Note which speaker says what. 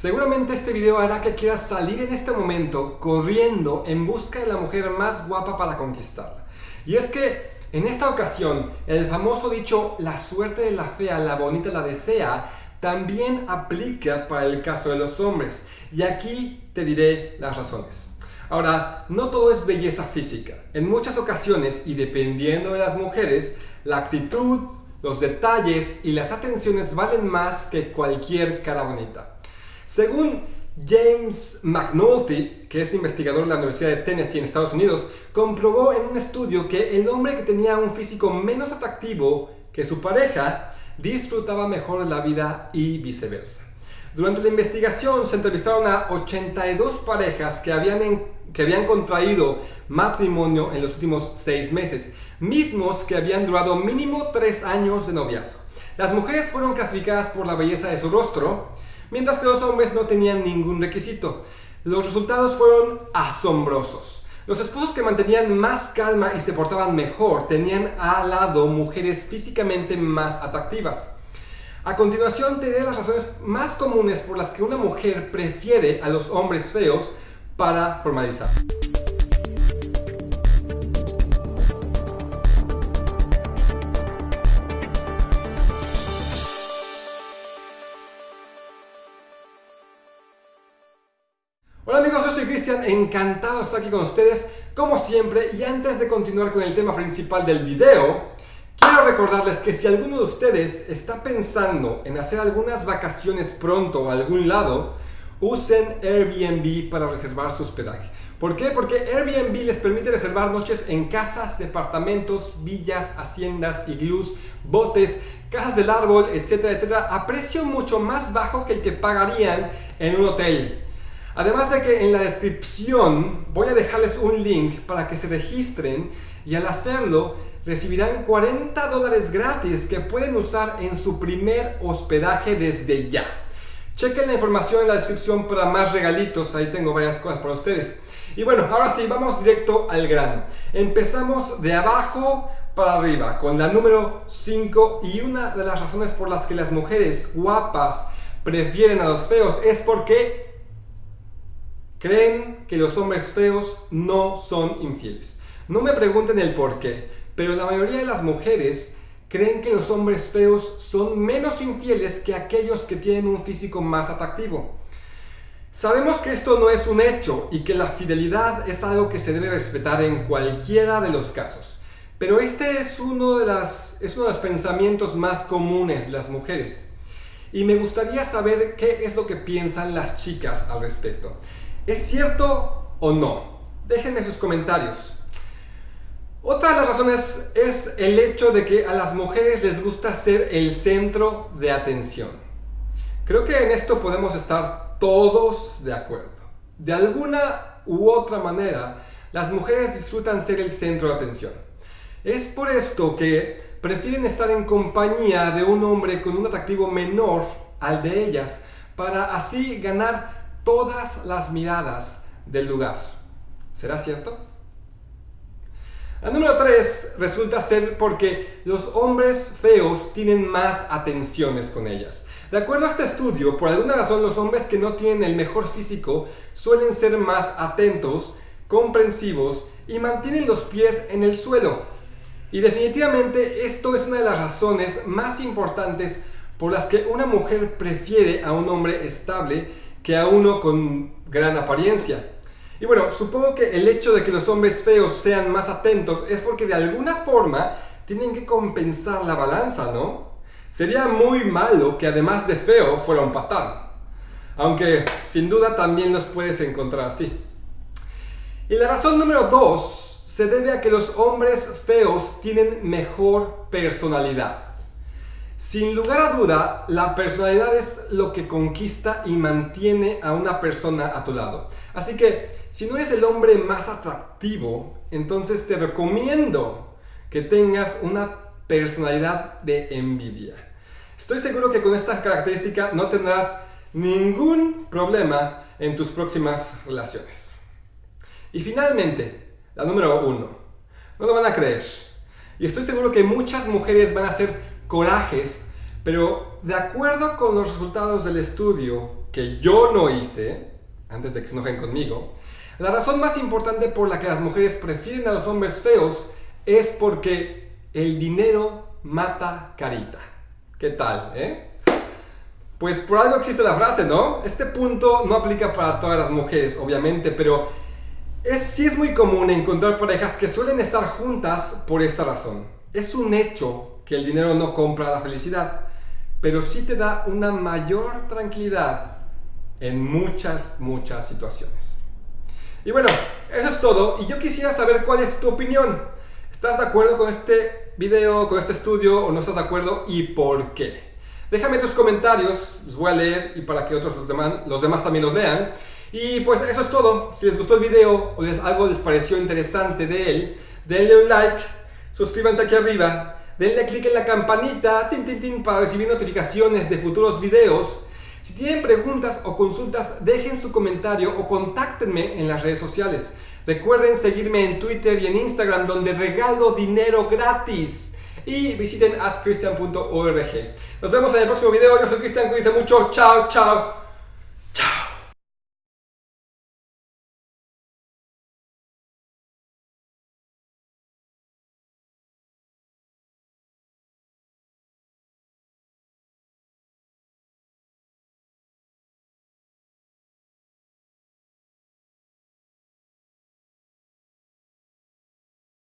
Speaker 1: Seguramente este video hará que quieras salir en este momento corriendo en busca de la mujer más guapa para conquistarla. Y es que en esta ocasión el famoso dicho la suerte de la fea, la bonita la desea también aplica para el caso de los hombres. Y aquí te diré las razones. Ahora, no todo es belleza física. En muchas ocasiones, y dependiendo de las mujeres, la actitud, los detalles y las atenciones valen más que cualquier cara bonita. Según James McNulty, que es investigador de la Universidad de Tennessee en Estados Unidos, comprobó en un estudio que el hombre que tenía un físico menos atractivo que su pareja disfrutaba mejor la vida y viceversa. Durante la investigación se entrevistaron a 82 parejas que habían, que habían contraído matrimonio en los últimos 6 meses, mismos que habían durado mínimo 3 años de noviazgo. Las mujeres fueron clasificadas por la belleza de su rostro, mientras que los hombres no tenían ningún requisito. Los resultados fueron asombrosos. Los esposos que mantenían más calma y se portaban mejor tenían al lado mujeres físicamente más atractivas. A continuación te diré las razones más comunes por las que una mujer prefiere a los hombres feos para formalizar. Cristian, encantado de estar aquí con ustedes como siempre. Y antes de continuar con el tema principal del video quiero recordarles que si alguno de ustedes está pensando en hacer algunas vacaciones pronto a algún lado usen Airbnb para reservar su hospedaje. ¿por qué? porque Airbnb les permite reservar noches en casas, departamentos, villas, haciendas, iglús, botes, casas del árbol, etcétera, etcétera a precio mucho más bajo que el que pagarían en un hotel Además de que en la descripción voy a dejarles un link para que se registren y al hacerlo recibirán 40 dólares gratis que pueden usar en su primer hospedaje desde ya. Chequen la información en la descripción para más regalitos, ahí tengo varias cosas para ustedes. Y bueno, ahora sí, vamos directo al grano. Empezamos de abajo para arriba con la número 5 y una de las razones por las que las mujeres guapas prefieren a los feos es porque creen que los hombres feos no son infieles. No me pregunten el por qué, pero la mayoría de las mujeres creen que los hombres feos son menos infieles que aquellos que tienen un físico más atractivo. Sabemos que esto no es un hecho y que la fidelidad es algo que se debe respetar en cualquiera de los casos. Pero este es uno de, las, es uno de los pensamientos más comunes de las mujeres. Y me gustaría saber qué es lo que piensan las chicas al respecto. ¿Es cierto o no? Déjenme sus comentarios. Otra de las razones es el hecho de que a las mujeres les gusta ser el centro de atención. Creo que en esto podemos estar todos de acuerdo. De alguna u otra manera, las mujeres disfrutan ser el centro de atención. Es por esto que prefieren estar en compañía de un hombre con un atractivo menor al de ellas, para así ganar todas las miradas del lugar. ¿Será cierto? La número 3 resulta ser porque los hombres feos tienen más atenciones con ellas. De acuerdo a este estudio, por alguna razón los hombres que no tienen el mejor físico suelen ser más atentos, comprensivos y mantienen los pies en el suelo. Y definitivamente esto es una de las razones más importantes por las que una mujer prefiere a un hombre estable que a uno con gran apariencia. Y bueno, supongo que el hecho de que los hombres feos sean más atentos es porque de alguna forma tienen que compensar la balanza, ¿no? Sería muy malo que además de feo fuera un patán. Aunque sin duda también los puedes encontrar así. Y la razón número dos se debe a que los hombres feos tienen mejor personalidad. Sin lugar a duda, la personalidad es lo que conquista y mantiene a una persona a tu lado. Así que, si no eres el hombre más atractivo, entonces te recomiendo que tengas una personalidad de envidia. Estoy seguro que con esta característica no tendrás ningún problema en tus próximas relaciones. Y finalmente, la número uno. No lo van a creer. Y estoy seguro que muchas mujeres van a ser corajes, pero de acuerdo con los resultados del estudio, que yo no hice, antes de que se enojen conmigo, la razón más importante por la que las mujeres prefieren a los hombres feos es porque el dinero mata carita. ¿Qué tal, eh? Pues por algo existe la frase, ¿no? Este punto no aplica para todas las mujeres, obviamente, pero es, sí es muy común encontrar parejas que suelen estar juntas por esta razón. Es un hecho que el dinero no compra la felicidad, pero sí te da una mayor tranquilidad en muchas, muchas situaciones. Y bueno, eso es todo. Y yo quisiera saber cuál es tu opinión. ¿Estás de acuerdo con este video, con este estudio o no estás de acuerdo y por qué? Déjame tus comentarios, los voy a leer y para que otros los demás, también los lean. Y pues eso es todo. Si les gustó el video o les, algo les pareció interesante de él, denle un like, suscríbanse aquí arriba, denle click en la campanita tin, tin, tin, para recibir notificaciones de futuros videos. Si tienen preguntas o consultas, dejen su comentario o contáctenme en las redes sociales. Recuerden seguirme en Twitter y en Instagram donde regalo dinero gratis. Y visiten askchristian.org. Nos vemos en el próximo video. Yo soy Cristian, cuídense mucho. Chao, chao.